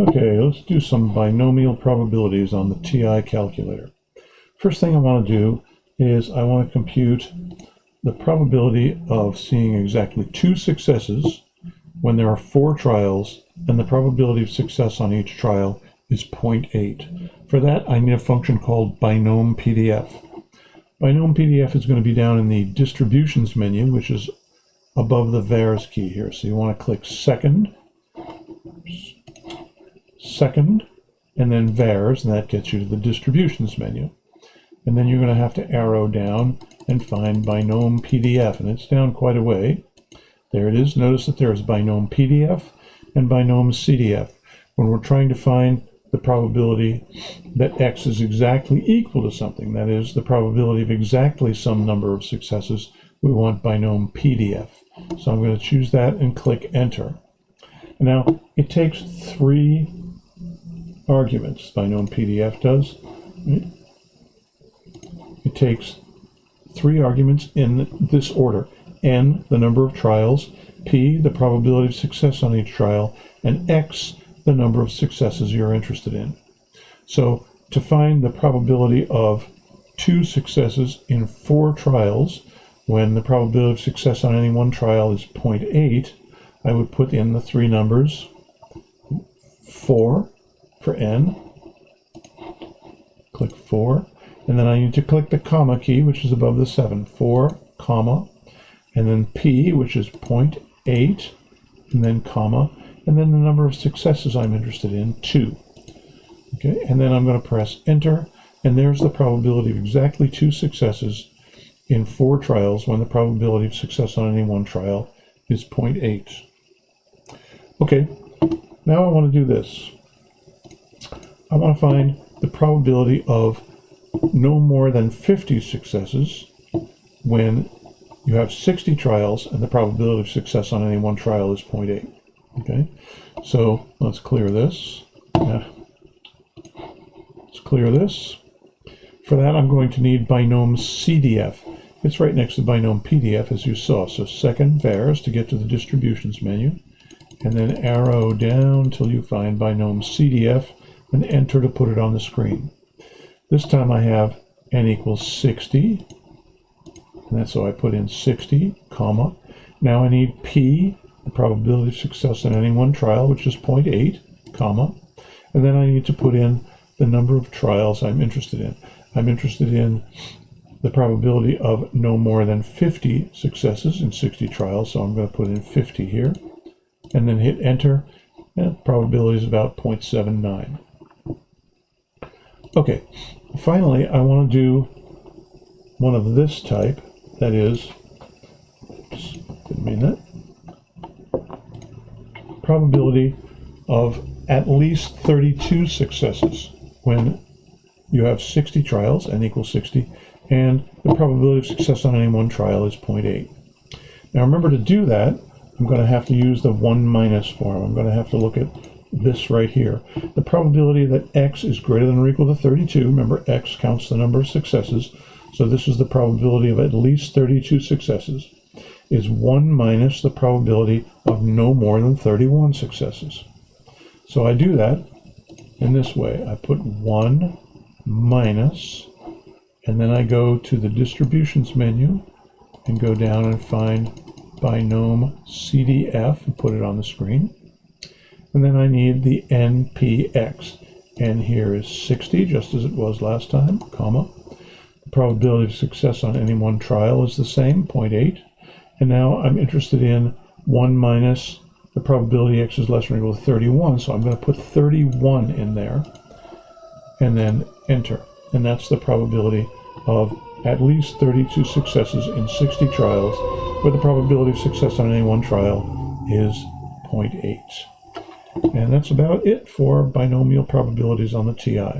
Okay, let's do some binomial probabilities on the TI calculator. First thing I want to do is I want to compute the probability of seeing exactly two successes when there are four trials and the probability of success on each trial is 0.8. For that, I need a function called binom PDF. Binom PDF is going to be down in the distributions menu, which is above the vars key here. So you want to click second, second, and then vars, and that gets you to the distributions menu. And then you're going to have to arrow down and find binom PDF, and it's down quite a way. There it is. Notice that there's binom PDF and binom CDF. When we're trying to find the probability that x is exactly equal to something, that is, the probability of exactly some number of successes, we want binom PDF. So I'm going to choose that and click Enter. Now, it takes three arguments, binom PDF does. It takes three arguments in this order. N, the number of trials, P, the probability of success on each trial, and X, the number of successes you're interested in. So to find the probability of two successes in four trials, when the probability of success on any one trial is 0.8, I would put in the three numbers 4 for n, click 4, and then I need to click the comma key, which is above the 7, 4, comma, and then p, which is 0.8, and then comma, and then the number of successes I'm interested in, 2. Okay, and then I'm going to press enter, and there's the probability of exactly two successes in four trials when the probability of success on any one trial is 0.8. Okay, now I want to do this. I want to find the probability of no more than 50 successes when you have 60 trials and the probability of success on any one trial is 0.8. Okay, so let's clear this. Yeah. Let's clear this. For that, I'm going to need binom CDF. It's right next to binom PDF, as you saw. So second vars to get to the distributions menu and then arrow down till you find binom CDF and enter to put it on the screen. This time I have n equals 60, and that's so I put in 60, comma. Now I need p, the probability of success in any one trial, which is 0.8, comma. And then I need to put in the number of trials I'm interested in. I'm interested in the probability of no more than 50 successes in 60 trials, so I'm going to put in 50 here and then hit enter. And probability is about 0.79. Okay, finally, I want to do one of this type, that is, didn't mean that, probability of at least 32 successes when you have 60 trials, n equals 60, and the probability of success on any one trial is 0.8. Now remember to do that, I'm going to have to use the 1 minus form. I'm going to have to look at this right here. The probability that x is greater than or equal to 32, remember x counts the number of successes, so this is the probability of at least 32 successes, is 1 minus the probability of no more than 31 successes. So I do that in this way. I put 1 minus, and then I go to the distributions menu and go down and find binom CDF and put it on the screen. And then I need the NPX. N here is 60, just as it was last time, comma. The probability of success on any one trial is the same, 0.8. And now I'm interested in 1 minus the probability x is less than or equal to 31, so I'm going to put 31 in there and then enter. And that's the probability of at least 32 successes in 60 trials where the probability of success on any one trial is 0.8. And that's about it for binomial probabilities on the TI.